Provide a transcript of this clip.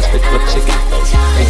must be club chicken.